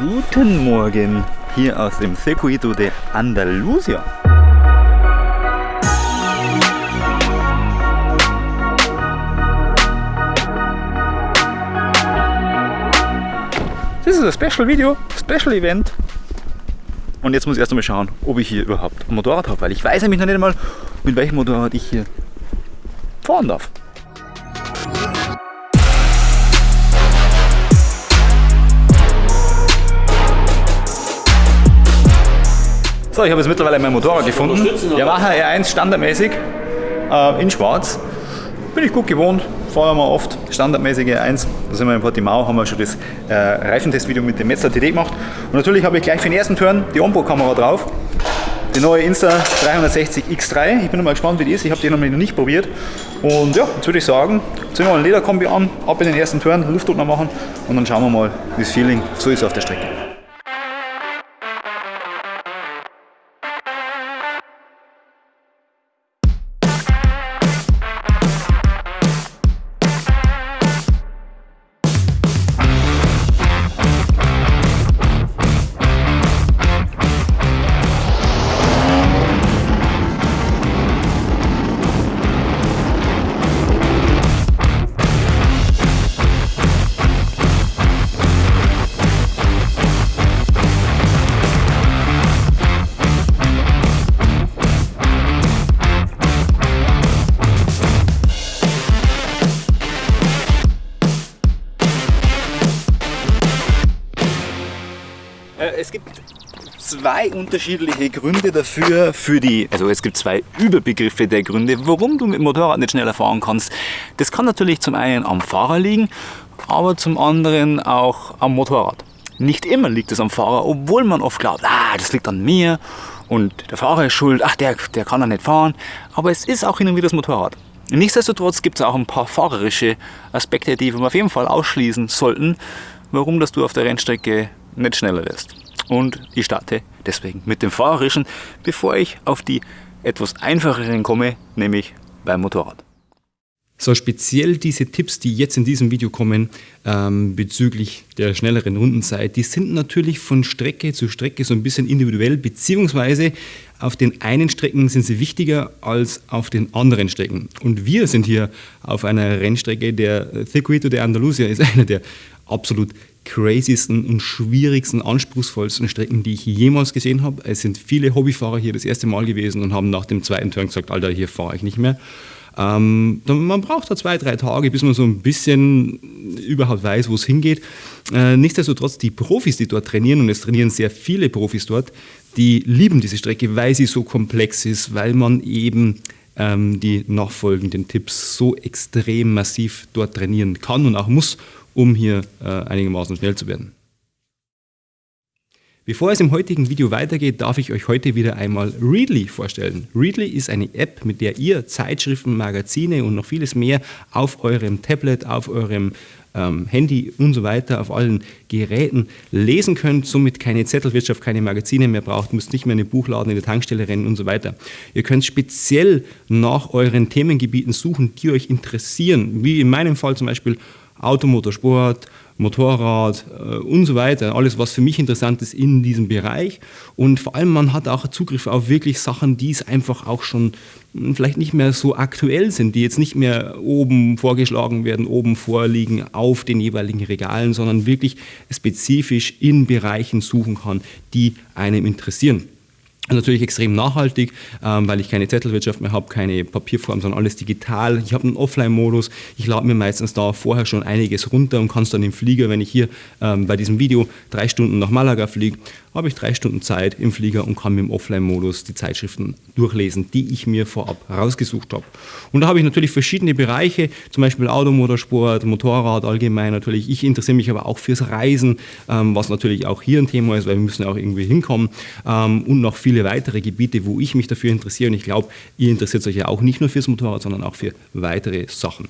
Guten Morgen hier aus dem Circuito de Andalusia. Das ist ein Special Video, Special Event. Und jetzt muss ich erst einmal schauen, ob ich hier überhaupt ein Motorrad habe, weil ich weiß nämlich noch nicht einmal, mit welchem Motorrad ich hier fahren darf. So, ich habe jetzt mittlerweile mein Motorrad gefunden. Yamaha R1 standardmäßig äh, in schwarz. Bin ich gut gewohnt, fahren wir oft standardmäßige 1. Da sind wir in Portimao, haben wir schon das äh, Reifentestvideo mit dem Metzler TD gemacht. Und natürlich habe ich gleich für den ersten Turn die Onboard-Kamera drauf. Die neue Insta 360 X3. Ich bin mal gespannt, wie die ist. Ich habe die noch nicht probiert. Und ja, jetzt würde ich sagen, ziehen wir mal ein Lederkombi an, ab in den ersten Turn, Luftdruck noch machen und dann schauen wir mal, wie das Feeling so ist auf der Strecke. Zwei unterschiedliche Gründe dafür, für die, also es gibt zwei Überbegriffe der Gründe, warum du mit dem Motorrad nicht schneller fahren kannst. Das kann natürlich zum einen am Fahrer liegen, aber zum anderen auch am Motorrad. Nicht immer liegt es am Fahrer, obwohl man oft glaubt, ah, das liegt an mir und der Fahrer ist schuld, ach, der, der kann ja nicht fahren. Aber es ist auch hin und wieder das Motorrad. Nichtsdestotrotz gibt es auch ein paar fahrerische Aspekte, die wir auf jeden Fall ausschließen sollten, warum dass du auf der Rennstrecke nicht schneller wirst und ich starte deswegen mit dem Fahrerischen, bevor ich auf die etwas einfacheren komme, nämlich beim Motorrad. So speziell diese Tipps, die jetzt in diesem Video kommen ähm, bezüglich der schnelleren Rundenzeit, die sind natürlich von Strecke zu Strecke so ein bisschen individuell, beziehungsweise auf den einen Strecken sind sie wichtiger als auf den anderen Strecken. Und wir sind hier auf einer Rennstrecke, der Circuito de Andalusia ist einer der absolut craziesten und schwierigsten, anspruchsvollsten Strecken, die ich jemals gesehen habe. Es sind viele Hobbyfahrer hier das erste Mal gewesen und haben nach dem zweiten Turn gesagt, Alter, hier fahre ich nicht mehr. Ähm, man braucht da zwei, drei Tage, bis man so ein bisschen überhaupt weiß, wo es hingeht. Äh, nichtsdestotrotz, die Profis, die dort trainieren, und es trainieren sehr viele Profis dort, die lieben diese Strecke, weil sie so komplex ist, weil man eben ähm, die nachfolgenden Tipps so extrem massiv dort trainieren kann und auch muss, um hier äh, einigermaßen schnell zu werden. Bevor es im heutigen Video weitergeht, darf ich euch heute wieder einmal Readly vorstellen. Readly ist eine App, mit der ihr Zeitschriften, Magazine und noch vieles mehr auf eurem Tablet, auf eurem ähm, Handy und so weiter, auf allen Geräten lesen könnt, somit keine Zettelwirtschaft, keine Magazine mehr braucht, müsst nicht mehr in den Buchladen, in der Tankstelle rennen und so weiter. Ihr könnt speziell nach euren Themengebieten suchen, die euch interessieren, wie in meinem Fall zum Beispiel Automotorsport, Motorrad äh, und so weiter. Alles, was für mich interessant ist in diesem Bereich. Und vor allem, man hat auch Zugriff auf wirklich Sachen, die es einfach auch schon hm, vielleicht nicht mehr so aktuell sind, die jetzt nicht mehr oben vorgeschlagen werden, oben vorliegen auf den jeweiligen Regalen, sondern wirklich spezifisch in Bereichen suchen kann, die einem interessieren. Natürlich extrem nachhaltig, ähm, weil ich keine Zettelwirtschaft mehr habe, keine Papierform, sondern alles digital. Ich habe einen Offline-Modus. Ich lade mir meistens da vorher schon einiges runter und kann es dann im Flieger, wenn ich hier ähm, bei diesem Video drei Stunden nach Malaga fliege, habe ich drei Stunden Zeit im Flieger und kann mit dem Offline-Modus die Zeitschriften durchlesen, die ich mir vorab rausgesucht habe. Und da habe ich natürlich verschiedene Bereiche, zum Beispiel Automotorsport, Motorrad allgemein natürlich. Ich interessiere mich aber auch fürs Reisen, ähm, was natürlich auch hier ein Thema ist, weil wir müssen auch irgendwie hinkommen ähm, und noch viele weitere Gebiete, wo ich mich dafür interessiere. Und ich glaube, ihr interessiert euch ja auch nicht nur fürs Motorrad, sondern auch für weitere Sachen.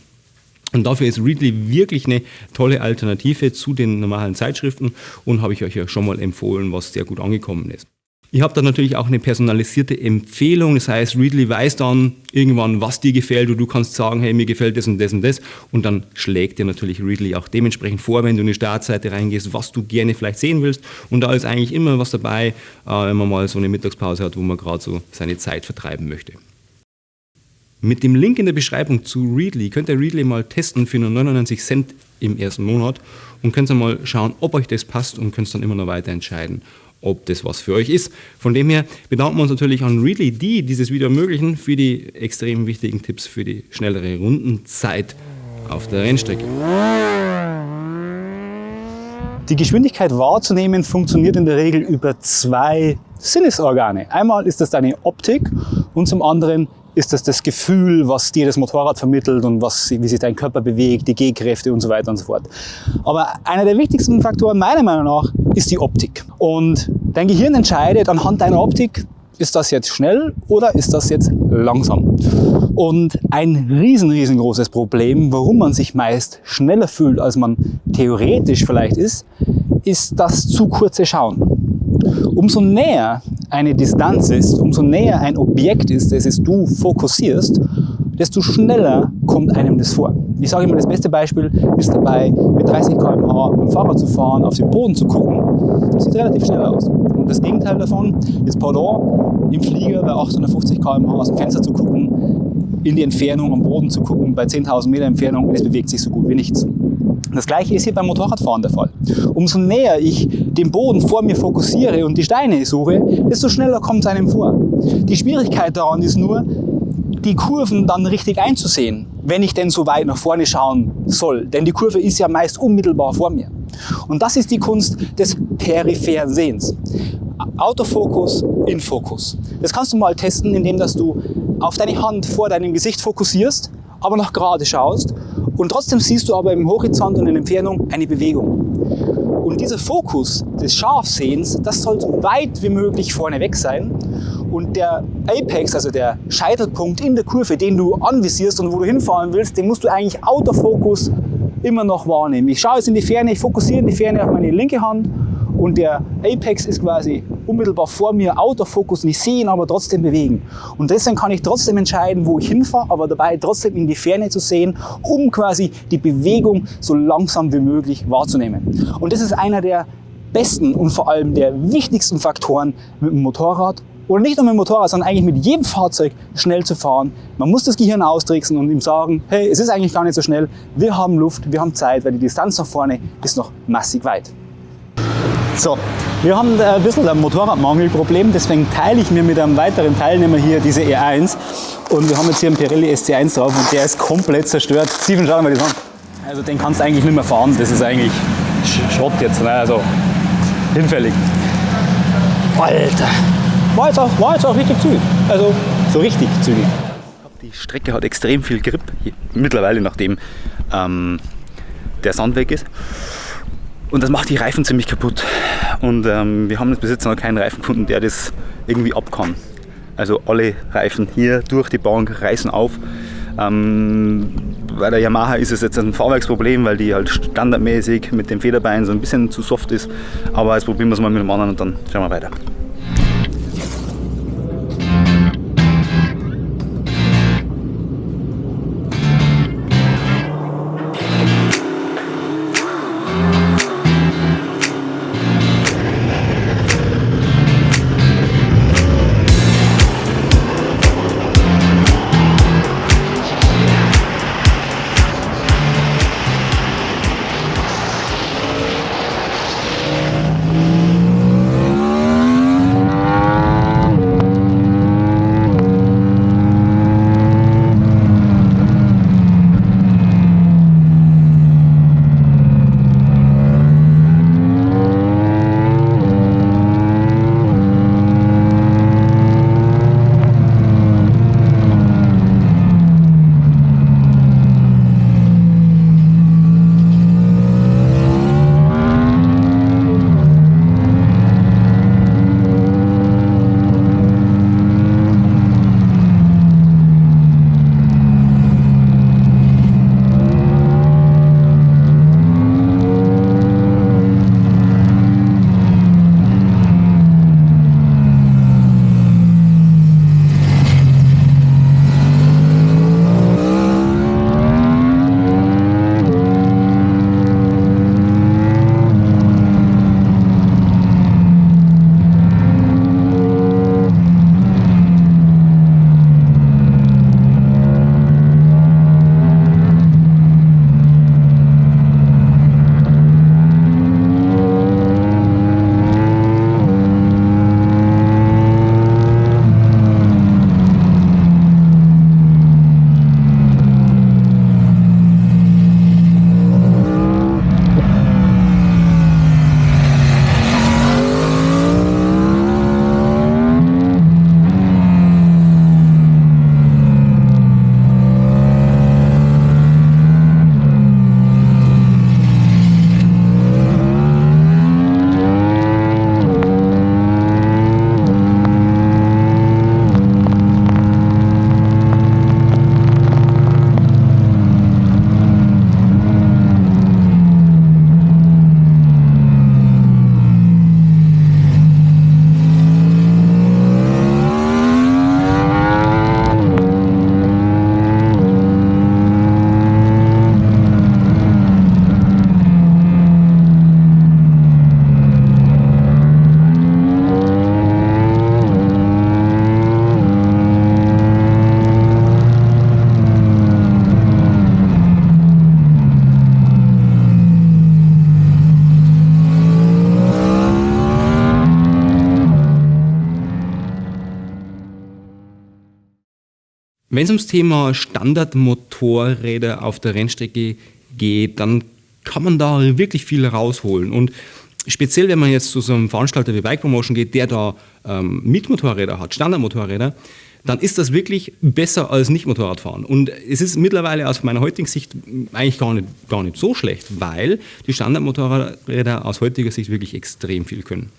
Und dafür ist Readly wirklich eine tolle Alternative zu den normalen Zeitschriften und habe ich euch ja schon mal empfohlen, was sehr gut angekommen ist. Ihr habt dann natürlich auch eine personalisierte Empfehlung. Das heißt, Readly weiß dann irgendwann, was dir gefällt und du kannst sagen, hey, mir gefällt das und das und das. Und dann schlägt dir natürlich Readly auch dementsprechend vor, wenn du in die Startseite reingehst, was du gerne vielleicht sehen willst. Und da ist eigentlich immer was dabei, äh, wenn man mal so eine Mittagspause hat, wo man gerade so seine Zeit vertreiben möchte. Mit dem Link in der Beschreibung zu Readly könnt ihr Readly mal testen für nur 99 Cent im ersten Monat und könnt dann mal schauen, ob euch das passt und könnt dann immer noch weiter entscheiden, ob das was für euch ist. Von dem her bedanken wir uns natürlich an Readly, die dieses Video ermöglichen, für die extrem wichtigen Tipps für die schnellere Rundenzeit auf der Rennstrecke. Die Geschwindigkeit wahrzunehmen funktioniert in der Regel über zwei Sinnesorgane. Einmal ist das deine Optik und zum anderen ist das das Gefühl, was dir das Motorrad vermittelt und was, wie sich dein Körper bewegt, die Gehkräfte und so weiter und so fort. Aber einer der wichtigsten Faktoren meiner Meinung nach ist die Optik. Und dein Gehirn entscheidet anhand deiner Optik, ist das jetzt schnell oder ist das jetzt langsam? Und ein riesen, riesengroßes Problem, warum man sich meist schneller fühlt, als man theoretisch vielleicht ist, ist das zu kurze Schauen. Umso näher eine Distanz ist, umso näher ein Objekt ist, das es du fokussierst, desto schneller kommt einem das vor. Ich sage immer, das beste Beispiel ist dabei, mit 30 km/h mit dem Fahrrad zu fahren, auf den Boden zu gucken. Das sieht relativ schnell aus. Und das Gegenteil davon ist Pendant, im Flieger bei 850 km/h aus dem Fenster zu gucken, in die Entfernung am Boden zu gucken, bei 10.000 Meter Entfernung und es bewegt sich so gut wie nichts. Das gleiche ist hier beim Motorradfahren der Fall. Umso näher ich den Boden vor mir fokussiere und die Steine suche, desto schneller kommt es einem vor. Die Schwierigkeit daran ist nur, die Kurven dann richtig einzusehen, wenn ich denn so weit nach vorne schauen soll. Denn die Kurve ist ja meist unmittelbar vor mir. Und das ist die Kunst des peripheren Sehens. Autofokus in Fokus. Das kannst du mal testen, indem dass du auf deine Hand vor deinem Gesicht fokussierst, aber noch gerade schaust und trotzdem siehst du aber im Horizont und in der Entfernung eine Bewegung. Und dieser Fokus des Scharfsehens, das soll so weit wie möglich vorne weg sein. Und der Apex, also der Scheitelpunkt in der Kurve, den du anvisierst und wo du hinfahren willst, den musst du eigentlich Autofokus immer noch wahrnehmen. Ich schaue jetzt in die Ferne, ich fokussiere in die Ferne auf meine linke Hand und der Apex ist quasi unmittelbar vor mir, Autofokus und ich sehe ihn aber trotzdem bewegen. Und deswegen kann ich trotzdem entscheiden, wo ich hinfahre, aber dabei trotzdem in die Ferne zu sehen, um quasi die Bewegung so langsam wie möglich wahrzunehmen. Und das ist einer der besten und vor allem der wichtigsten Faktoren mit dem Motorrad oder nicht nur mit dem Motorrad, sondern eigentlich mit jedem Fahrzeug schnell zu fahren. Man muss das Gehirn austricksen und ihm sagen, hey, es ist eigentlich gar nicht so schnell, wir haben Luft, wir haben Zeit, weil die Distanz nach vorne ist noch massig weit. So, wir haben ein bisschen ein Motorradmangelproblem, deswegen teile ich mir mit einem weiteren Teilnehmer hier diese E1 und wir haben jetzt hier einen Pirelli SC1 drauf und der ist komplett zerstört. Steven, schau mal das an. Also den kannst du eigentlich nicht mehr fahren, das ist eigentlich Schrott jetzt, ne? also hinfällig. Alter, war jetzt, auch, war jetzt auch richtig zügig, also so richtig zügig. Die Strecke hat extrem viel Grip, mittlerweile nachdem ähm, der Sand weg ist. Und das macht die Reifen ziemlich kaputt. Und ähm, wir haben jetzt bis jetzt noch keinen Reifenkunden, der das irgendwie ab kann. Also alle Reifen hier durch die Bank reißen auf. Ähm, bei der Yamaha ist es jetzt ein Fahrwerksproblem, weil die halt standardmäßig mit dem Federbein so ein bisschen zu soft ist. Aber das probieren wir es mal mit dem anderen und dann schauen wir weiter. Wenn es ums Thema Standardmotorräder auf der Rennstrecke geht, dann kann man da wirklich viel rausholen. Und speziell, wenn man jetzt zu so einem Veranstalter wie Bike Promotion geht, der da ähm, Mietmotorräder hat, Standardmotorräder, dann ist das wirklich besser als nicht Motorradfahren. Und es ist mittlerweile aus meiner heutigen Sicht eigentlich gar nicht, gar nicht so schlecht, weil die Standardmotorräder aus heutiger Sicht wirklich extrem viel können.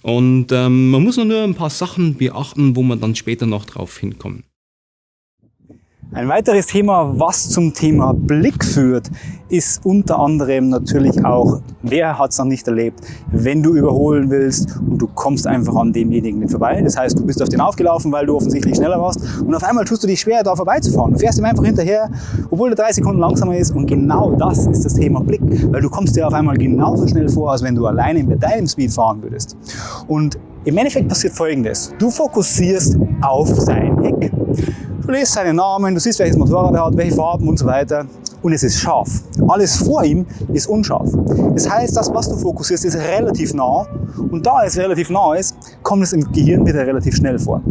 Und ähm, man muss nur ein paar Sachen beachten, wo man dann später noch drauf hinkommt. Ein weiteres Thema, was zum Thema Blick führt, ist unter anderem natürlich auch, wer hat es noch nicht erlebt, wenn du überholen willst und du kommst einfach an demjenigen nicht vorbei. Das heißt, du bist auf den aufgelaufen, weil du offensichtlich schneller warst und auf einmal tust du dich schwer, da vorbeizufahren. Du fährst ihm einfach hinterher, obwohl er drei Sekunden langsamer ist und genau das ist das Thema Blick, weil du kommst dir auf einmal genauso schnell vor, als wenn du alleine mit deinem Speed fahren würdest. Und im Endeffekt passiert Folgendes. Du fokussierst auf sein Heck. Du liest seinen Namen, du siehst, welches Motorrad er hat, welche Farben und so weiter. Und es ist scharf. Alles vor ihm ist unscharf. Das heißt, das, was du fokussierst, ist relativ nah. Und da es relativ nah ist, kommt es im Gehirn wieder relativ schnell vor.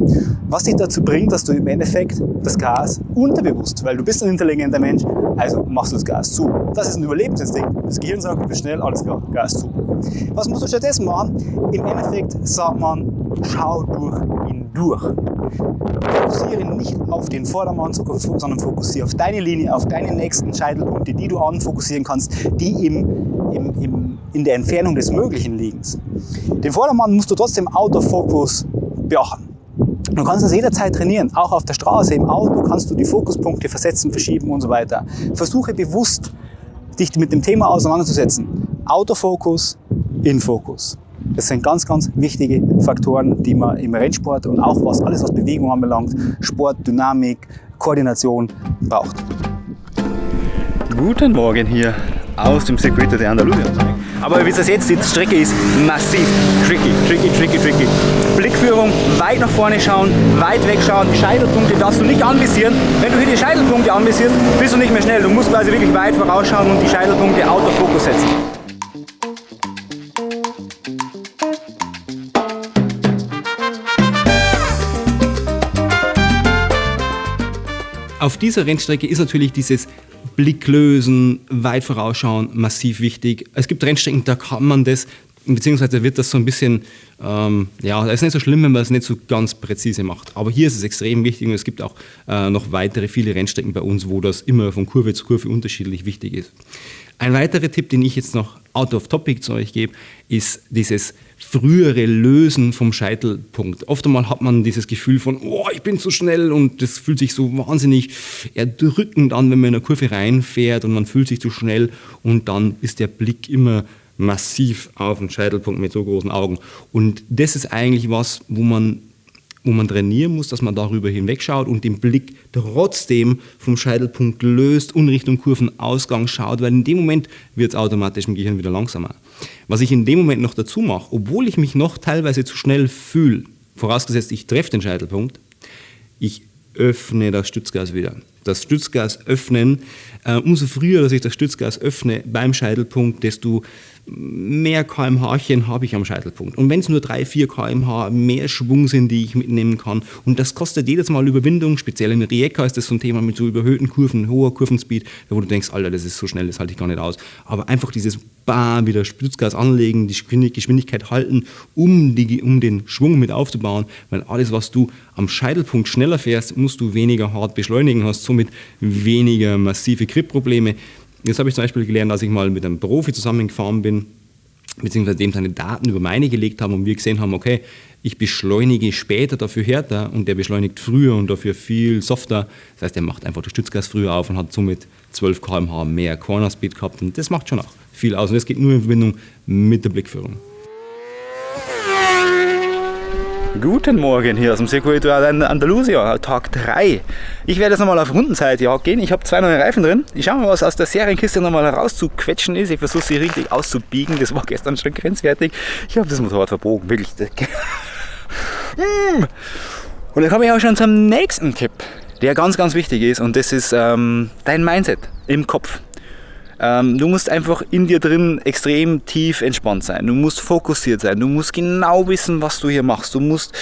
Was dich dazu bringt, dass du im Endeffekt das Gas unterbewusst, weil du bist ein intelligenter Mensch, also machst du das Gas zu. Das ist ein Überlebensinstinkt. Das Gehirn sagt, du bist schnell, alles klar, Gas zu. Was musst du stattdessen machen? Im Endeffekt sagt man, schau durch ihn durch. Fokussiere nicht auf den Vordermann, sondern fokussiere auf deine Linie, auf deine nächsten Scheitelpunkte, die du anfokussieren kannst, die im, im, im, in der Entfernung des Möglichen liegen. Den Vordermann musst du trotzdem out of focus beachten. Du kannst das jederzeit trainieren, auch auf der Straße, im Auto kannst du die Fokuspunkte versetzen, verschieben und so weiter. Versuche bewusst, dich mit dem Thema auseinanderzusetzen. Autofokus, Infokus. Das sind ganz, ganz wichtige Faktoren, die man im Rennsport und auch was alles, was Bewegung anbelangt, Sport, Dynamik, Koordination braucht. Guten Morgen hier aus dem Circuito de Andalusia. Aber wie ihr seht, die Strecke ist massiv tricky, tricky, tricky, tricky. Blickführung, weit nach vorne schauen, weit wegschauen, die Scheitelpunkte darfst du nicht anvisieren. Wenn du hier die Scheitelpunkte anvisierst, bist du nicht mehr schnell. Du musst quasi wirklich weit vorausschauen und die Scheitelpunkte Autofokus setzen. Auf dieser Rennstrecke ist natürlich dieses Blicklösen, weit vorausschauen massiv wichtig. Es gibt Rennstrecken, da kann man das, beziehungsweise wird das so ein bisschen, ähm, ja, es ist nicht so schlimm, wenn man es nicht so ganz präzise macht. Aber hier ist es extrem wichtig und es gibt auch äh, noch weitere viele Rennstrecken bei uns, wo das immer von Kurve zu Kurve unterschiedlich wichtig ist. Ein weiterer Tipp, den ich jetzt noch out of topic zu euch gebe, ist dieses frühere Lösen vom Scheitelpunkt. Oft einmal hat man dieses Gefühl von, oh, ich bin zu schnell und das fühlt sich so wahnsinnig erdrückend an, wenn man in eine Kurve reinfährt und man fühlt sich zu schnell und dann ist der Blick immer massiv auf den Scheitelpunkt mit so großen Augen. Und das ist eigentlich was, wo man wo man trainieren muss, dass man darüber hinwegschaut und den Blick trotzdem vom Scheitelpunkt löst und Richtung Kurvenausgang schaut, weil in dem Moment wird es automatisch im Gehirn wieder langsamer. Was ich in dem Moment noch dazu mache, obwohl ich mich noch teilweise zu schnell fühle, vorausgesetzt ich treffe den Scheitelpunkt, ich öffne das Stützgas wieder. Das Stützgas öffnen, umso früher, dass ich das Stützgas öffne beim Scheitelpunkt, desto mehr kmh-chen habe ich am Scheitelpunkt. Und wenn es nur 3, 4 kmh mehr Schwung sind, die ich mitnehmen kann, und das kostet jedes Mal Überwindung, speziell in Rijeka ist das so ein Thema mit so überhöhten Kurven, hoher Kurvenspeed, wo du denkst, Alter, das ist so schnell, das halte ich gar nicht aus. Aber einfach dieses Bam, wieder Stützgas anlegen, die Geschwindigkeit halten, um, die, um den Schwung mit aufzubauen, weil alles, was du am Scheitelpunkt schneller fährst, musst du weniger hart beschleunigen, hast somit weniger massive Grip-Probleme. Jetzt habe ich zum Beispiel gelernt, als ich mal mit einem Profi zusammengefahren bin, beziehungsweise dem seine Daten über meine gelegt haben und wir gesehen haben, okay, ich beschleunige später dafür härter und der beschleunigt früher und dafür viel softer. Das heißt, er macht einfach das Stützgas früher auf und hat somit 12 km/h mehr Corner Speed gehabt und das macht schon auch viel aus und das geht nur in Verbindung mit der Blickführung. Guten Morgen hier aus dem Circuito Andalusia, Tag 3. Ich werde jetzt nochmal auf Rundenzeitjagd gehen. Ich habe zwei neue Reifen drin. Ich schaue mal, was aus der Serienkiste nochmal herauszuquetschen ist. Ich versuche sie richtig auszubiegen. Das war gestern schon grenzwertig. Ich habe das Motorrad verbogen, wirklich. Mm. Und dann komme ich auch schon zum nächsten Tipp, der ganz, ganz wichtig ist. Und das ist ähm, dein Mindset im Kopf. Ähm, du musst einfach in dir drin extrem tief entspannt sein. Du musst fokussiert sein. Du musst genau wissen, was du hier machst. Du musst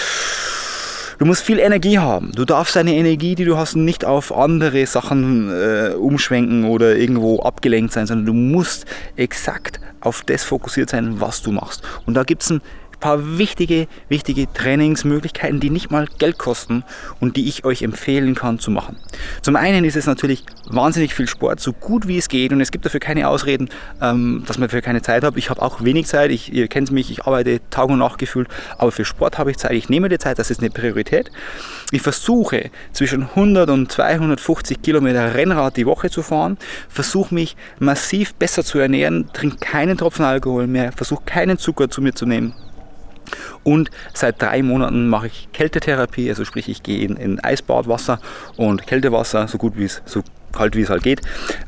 Du musst viel Energie haben. Du darfst deine Energie, die du hast, nicht auf andere Sachen äh, umschwenken oder irgendwo abgelenkt sein, sondern du musst exakt auf das fokussiert sein, was du machst. Und da gibt es ein paar wichtige, wichtige Trainingsmöglichkeiten, die nicht mal Geld kosten und die ich euch empfehlen kann zu machen. Zum einen ist es natürlich wahnsinnig viel Sport, so gut wie es geht und es gibt dafür keine Ausreden, ähm, dass man dafür keine Zeit hat. Ich habe auch wenig Zeit, ich, ihr kennt mich, ich arbeite Tag und Nacht gefühlt, aber für Sport habe ich Zeit, ich nehme die Zeit, das ist eine Priorität. Ich versuche zwischen 100 und 250 Kilometer Rennrad die Woche zu fahren, versuche mich massiv besser zu ernähren, trinke keinen Tropfen Alkohol mehr, versuche keinen Zucker zu mir zu nehmen. Und seit drei Monaten mache ich Kältetherapie, also sprich ich gehe in, in Eisbadwasser und Kältewasser, so gut wie es so kalt wie es halt geht,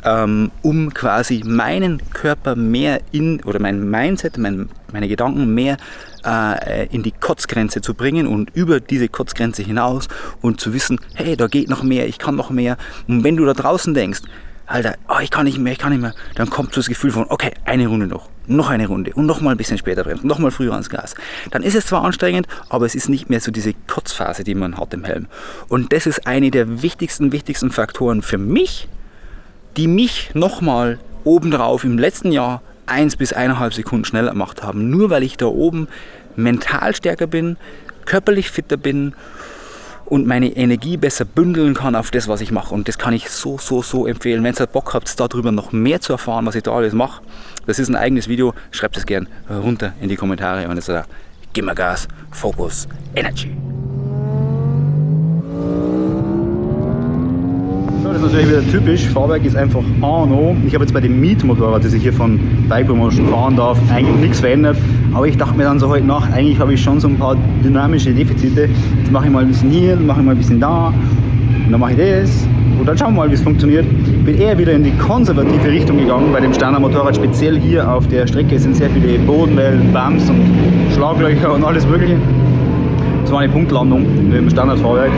ähm, um quasi meinen Körper mehr in oder mein Mindset, mein, meine Gedanken mehr äh, in die Kotzgrenze zu bringen und über diese Kotzgrenze hinaus und zu wissen, hey, da geht noch mehr, ich kann noch mehr. Und wenn du da draußen denkst, Alter, oh, ich kann nicht mehr, ich kann nicht mehr, dann kommt so das Gefühl von, okay, eine Runde noch, noch eine Runde und noch mal ein bisschen später bremsen, noch mal früher ans Gas. Dann ist es zwar anstrengend, aber es ist nicht mehr so diese Kurzphase, die man hat im Helm. Und das ist eine der wichtigsten, wichtigsten Faktoren für mich, die mich noch mal obendrauf im letzten Jahr eins bis eineinhalb Sekunden schneller gemacht haben. Nur weil ich da oben mental stärker bin, körperlich fitter bin und meine Energie besser bündeln kann auf das, was ich mache. Und das kann ich so, so, so empfehlen. Wenn ihr Bock habt, darüber noch mehr zu erfahren, was ich da alles mache, das ist ein eigenes Video, schreibt es gerne runter in die Kommentare und jetzt sagt, gib mir Gas, Focus, Energy. Das ist natürlich wieder typisch. Fahrwerk ist einfach an und Ich habe jetzt bei dem Mietmotorrad, das ich hier von Bike Promotion fahren darf, eigentlich nichts verändert. Aber ich dachte mir dann so heute Nacht, eigentlich habe ich schon so ein paar dynamische Defizite. Jetzt mache ich mal ein bisschen hier, mache ich mal ein bisschen da. Und dann mache ich das. Und dann schauen wir mal, wie es funktioniert. Bin eher wieder in die konservative Richtung gegangen. Bei dem Steiner Motorrad speziell hier auf der Strecke sind sehr viele Bodenwellen, Bums und Schlaglöcher und alles mögliche. War eine Punktlandung mit dem Standardfahrwerk.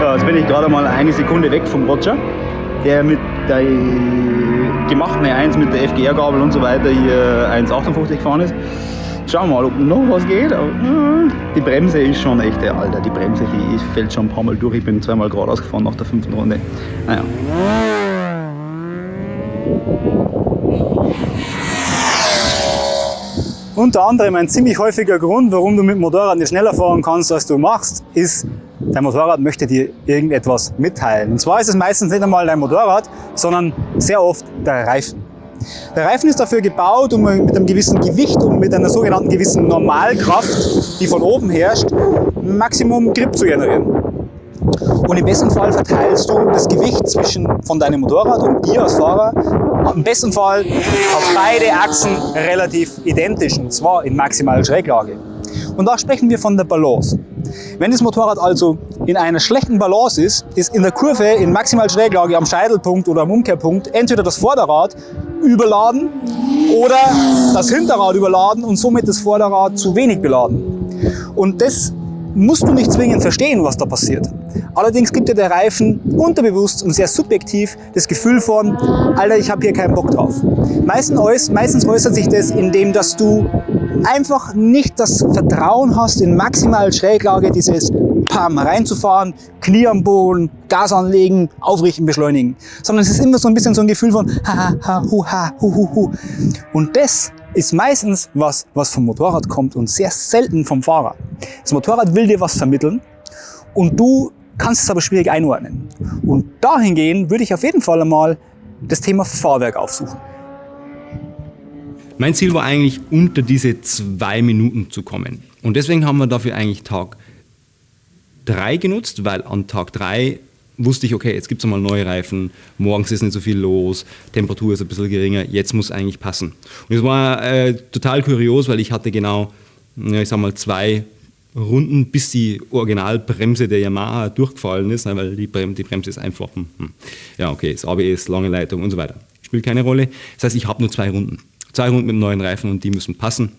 Ja, jetzt bin ich gerade mal eine Sekunde weg vom Roger, der mit der gemachten E1 mit der FGR-Gabel und so weiter hier 1,58 gefahren ist. Schauen wir mal, ob noch was geht. Äh, die Bremse ist schon echt Alter. Die Bremse, die fällt schon ein paar Mal durch. Ich bin zweimal geradeaus gefahren nach der fünften Runde. Naja. Unter anderem ein ziemlich häufiger Grund, warum du mit dem Motorrad nicht schneller fahren kannst, als du machst, ist, dein Motorrad möchte dir irgendetwas mitteilen. Und zwar ist es meistens nicht einmal dein Motorrad, sondern sehr oft der Reifen. Der Reifen ist dafür gebaut, um mit einem gewissen Gewicht und mit einer sogenannten gewissen Normalkraft, die von oben herrscht, Maximum Grip zu generieren. Und im besten Fall verteilst du das Gewicht zwischen von deinem Motorrad und dir als Fahrer im besten Fall auf beide Achsen relativ identisch, und zwar in maximaler Schräglage. Und da sprechen wir von der Balance. Wenn das Motorrad also in einer schlechten Balance ist, ist in der Kurve in maximal Schräglage am Scheitelpunkt oder am Umkehrpunkt entweder das Vorderrad überladen oder das Hinterrad überladen und somit das Vorderrad zu wenig beladen. Und das musst du nicht zwingend verstehen, was da passiert. Allerdings gibt dir der Reifen unterbewusst und sehr subjektiv das Gefühl von, Alter, ich habe hier keinen Bock drauf. Meistens, meistens äußert sich das, indem dass du einfach nicht das Vertrauen hast, in maximal Schräglage dieses Pam reinzufahren, Knie am Boden, Gas anlegen, aufrichten, beschleunigen. Sondern es ist immer so ein bisschen so ein Gefühl von ha, ha, ha, hu, ha, hu, hu, hu. Und das ist meistens was, was vom Motorrad kommt und sehr selten vom Fahrer. Das Motorrad will dir was vermitteln und du kannst es aber schwierig einordnen. Und dahingehend würde ich auf jeden Fall einmal das Thema Fahrwerk aufsuchen. Mein Ziel war eigentlich, unter diese zwei Minuten zu kommen. Und deswegen haben wir dafür eigentlich Tag 3 genutzt, weil an Tag 3 wusste ich, okay, jetzt gibt es einmal neue Reifen, morgens ist nicht so viel los, Temperatur ist ein bisschen geringer, jetzt muss eigentlich passen. Und es war äh, total kurios, weil ich hatte genau, ja, ich sag mal, zwei Runden, bis die Originalbremse der Yamaha durchgefallen ist, ne, weil die, Brem die Bremse ist einfach, hm, ja okay, das ABS, lange Leitung und so weiter. Spielt keine Rolle. Das heißt, ich habe nur zwei Runden. Zwei Runden mit neuen Reifen und die müssen passen.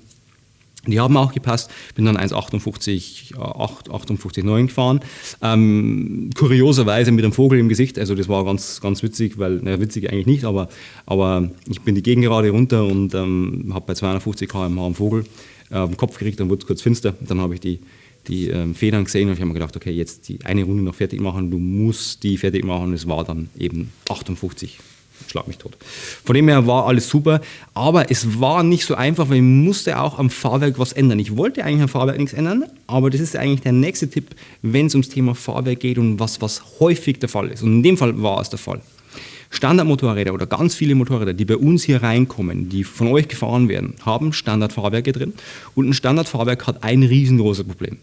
Die haben auch gepasst, bin dann 1,58, 58,9 gefahren. Ähm, kurioserweise mit einem Vogel im Gesicht, also das war ganz, ganz witzig, weil, naja, witzig eigentlich nicht, aber, aber ich bin die Gegengerade runter und ähm, habe bei 250 km/h einen Vogel äh, den Kopf gekriegt, dann wurde es kurz finster, dann habe ich die, die ähm, Federn gesehen und ich habe mir gedacht, okay, jetzt die eine Runde noch fertig machen, du musst die fertig machen. Es war dann eben 58 schlag mich tot. Von dem her war alles super, aber es war nicht so einfach, weil ich musste auch am Fahrwerk was ändern. Ich wollte eigentlich am Fahrwerk nichts ändern, aber das ist eigentlich der nächste Tipp, wenn es ums Thema Fahrwerk geht und was, was häufig der Fall ist. Und in dem Fall war es der Fall. Standardmotorräder oder ganz viele Motorräder, die bei uns hier reinkommen, die von euch gefahren werden, haben Standardfahrwerke drin. Und ein Standardfahrwerk hat ein riesengroßes Problem.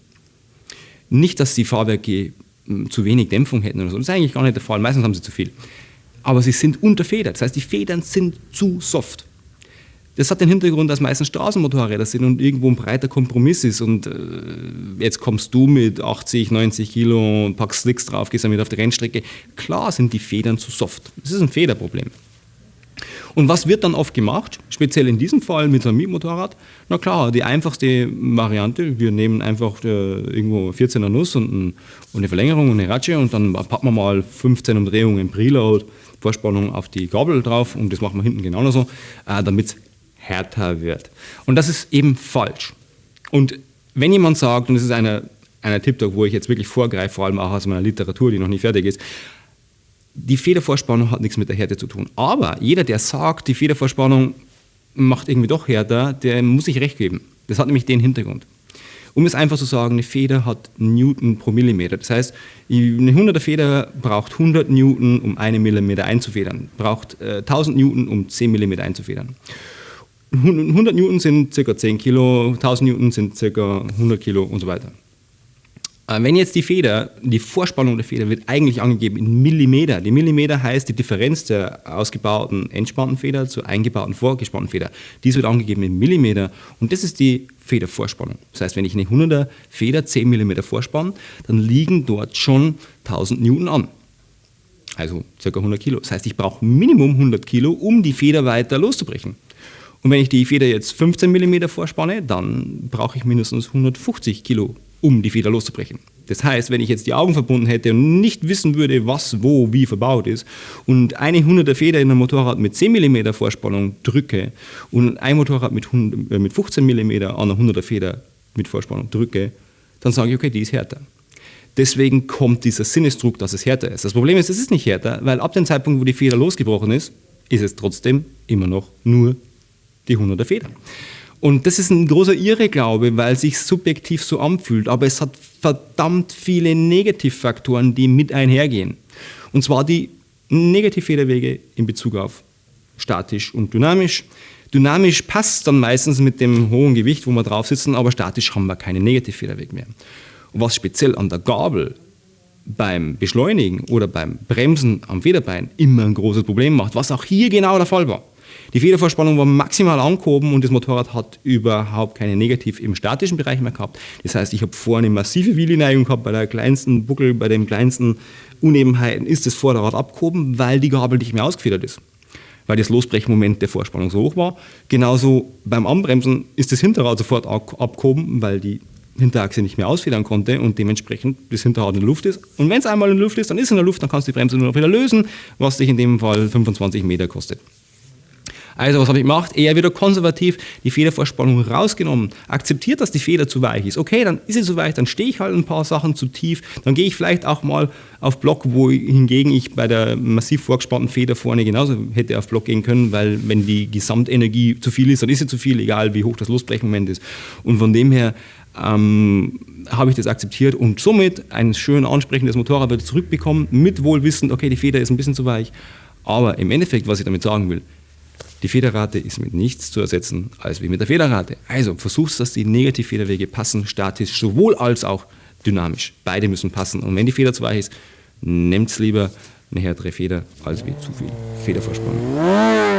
Nicht, dass die Fahrwerke hm, zu wenig Dämpfung hätten oder so. Das ist eigentlich gar nicht der Fall. Meistens haben sie zu viel. Aber sie sind unterfedert. Das heißt, die Federn sind zu soft. Das hat den Hintergrund, dass meistens Straßenmotorräder sind und irgendwo ein breiter Kompromiss ist. Und äh, jetzt kommst du mit 80, 90 Kilo und packst Slicks drauf, gehst damit auf die Rennstrecke. Klar sind die Federn zu soft. Das ist ein Federproblem. Und was wird dann oft gemacht, speziell in diesem Fall mit einem Mietmotorrad? Na klar, die einfachste Variante, wir nehmen einfach äh, irgendwo 14er Nuss und, eine Verlängerung und eine Ratsche und dann packen wir mal 15 Umdrehungen Preload, Vorspannung auf die Gabel drauf und das machen wir hinten genauso, äh, damit härter wird. Und das ist eben falsch. Und wenn jemand sagt, und das ist einer, einer Tipp, wo ich jetzt wirklich vorgreife, vor allem auch aus meiner Literatur, die noch nicht fertig ist, die Federvorspannung hat nichts mit der Härte zu tun. Aber jeder, der sagt, die Federvorspannung macht irgendwie doch härter, der muss sich recht geben. Das hat nämlich den Hintergrund. Um es einfach zu sagen, eine Feder hat Newton pro Millimeter. Das heißt, eine 100er Feder braucht 100 Newton, um einen Millimeter einzufedern, braucht äh, 1000 Newton, um 10 Millimeter einzufedern. 100 Newton sind ca. 10 Kilo, 1000 Newton sind ca. 100 Kilo und so weiter. Äh, wenn jetzt die Feder, die Vorspannung der Feder wird eigentlich angegeben in Millimeter. Die Millimeter heißt die Differenz der ausgebauten entspannten Feder zur eingebauten vorgespannten Feder. Dies wird angegeben in Millimeter und das ist die Federvorspannung. Das heißt, wenn ich eine 100er Feder 10 mm vorspanne, dann liegen dort schon 1000 Newton an. Also ca. 100 Kilo. Das heißt, ich brauche Minimum 100 Kilo, um die Feder weiter loszubrechen. Und wenn ich die Feder jetzt 15 mm vorspanne, dann brauche ich mindestens 150 Kilo, um die Feder loszubrechen. Das heißt, wenn ich jetzt die Augen verbunden hätte und nicht wissen würde, was wo wie verbaut ist und eine 100er Feder in einem Motorrad mit 10 mm Vorspannung drücke und ein Motorrad mit, 100, äh, mit 15 mm an einer 100er Feder mit Vorspannung drücke, dann sage ich, okay, die ist härter. Deswegen kommt dieser Sinnesdruck, dass es härter ist. Das Problem ist, es ist nicht härter, weil ab dem Zeitpunkt, wo die Feder losgebrochen ist, ist es trotzdem immer noch nur die 100er Feder. Und das ist ein großer Irrglaube, weil es sich subjektiv so anfühlt, aber es hat verdammt viele Negativfaktoren, die mit einhergehen. Und zwar die Negativfederwege in Bezug auf statisch und dynamisch. Dynamisch passt dann meistens mit dem hohen Gewicht, wo wir drauf sitzen, aber statisch haben wir keine Negativfederweg mehr. Und was speziell an der Gabel beim Beschleunigen oder beim Bremsen am Federbein immer ein großes Problem macht, was auch hier genau der Fall war. Die Federvorspannung war maximal angehoben und das Motorrad hat überhaupt keine Negativ im statischen Bereich mehr gehabt. Das heißt, ich habe vorne eine massive Wheelie-Neigung gehabt, bei der kleinsten Buckel, bei den kleinsten Unebenheiten ist das Vorderrad abgehoben, weil die Gabel nicht mehr ausgefedert ist. Weil das Losbrechmoment der Vorspannung so hoch war. Genauso beim Anbremsen ist das Hinterrad sofort abgehoben, weil die Hinterachse nicht mehr ausfedern konnte und dementsprechend das Hinterrad in der Luft ist. Und wenn es einmal in der Luft ist, dann ist es in der Luft, dann kannst du die Bremse nur noch wieder lösen, was dich in dem Fall 25 Meter kostet. Also was habe ich gemacht? Eher wieder konservativ, die Federvorspannung rausgenommen, akzeptiert, dass die Feder zu weich ist. Okay, dann ist sie zu weich, dann stehe ich halt ein paar Sachen zu tief, dann gehe ich vielleicht auch mal auf Block, wo hingegen ich bei der massiv vorgespannten Feder vorne genauso hätte auf Block gehen können, weil wenn die Gesamtenergie zu viel ist, dann ist sie zu viel, egal wie hoch das Losbrechmoment ist. Und von dem her ähm, habe ich das akzeptiert und somit ein schön ansprechendes Motorrad wieder zurückbekommen, mit Wohlwissend, okay, die Feder ist ein bisschen zu weich. Aber im Endeffekt, was ich damit sagen will, die Federrate ist mit nichts zu ersetzen als wie mit der Federrate. Also versuchst, dass die Negativfederwege passen, statisch sowohl als auch dynamisch. Beide müssen passen. Und wenn die Feder zu weich ist, nehmt lieber eine härtere Feder als wie zu viel Federverspannung.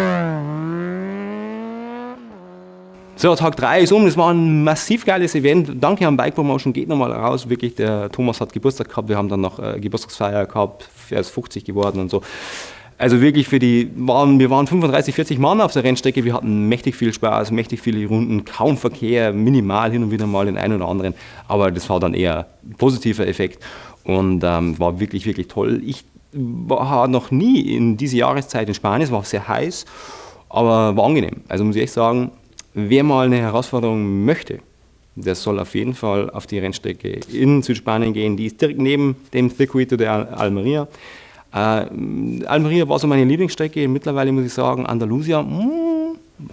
So, Tag 3 ist um. Das war ein massiv geiles Event. Danke an Bike Promotion. Geht nochmal raus. Wirklich, der Thomas hat Geburtstag gehabt. Wir haben dann noch äh, Geburtstagsfeier gehabt. Er ist 50 geworden und so. Also wirklich für die, waren, wir waren 35, 40 Mann auf der Rennstrecke, wir hatten mächtig viel Spaß, mächtig viele Runden, kaum Verkehr, minimal hin und wieder mal den einen oder anderen, aber das war dann eher ein positiver Effekt und ähm, war wirklich, wirklich toll. Ich war noch nie in dieser Jahreszeit in Spanien, es war sehr heiß, aber war angenehm. Also muss ich echt sagen, wer mal eine Herausforderung möchte, der soll auf jeden Fall auf die Rennstrecke in Südspanien gehen. Die ist direkt neben dem Circuito de Almeria. Äh, Almeria war so meine Lieblingsstrecke. Mittlerweile muss ich sagen, Andalusia, mh, hm,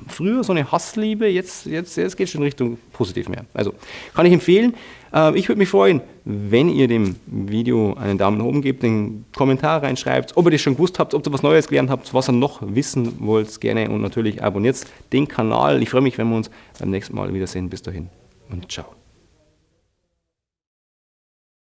früher so eine Hassliebe, jetzt, jetzt, jetzt geht es schon Richtung positiv mehr. Also kann ich empfehlen. Äh, ich würde mich freuen, wenn ihr dem Video einen Daumen nach oben gebt, einen Kommentar reinschreibt, ob ihr das schon gewusst habt, ob ihr was Neues gelernt habt, was ihr noch wissen wollt, gerne und natürlich abonniert den Kanal. Ich freue mich, wenn wir uns beim nächsten Mal wiedersehen. Bis dahin und ciao.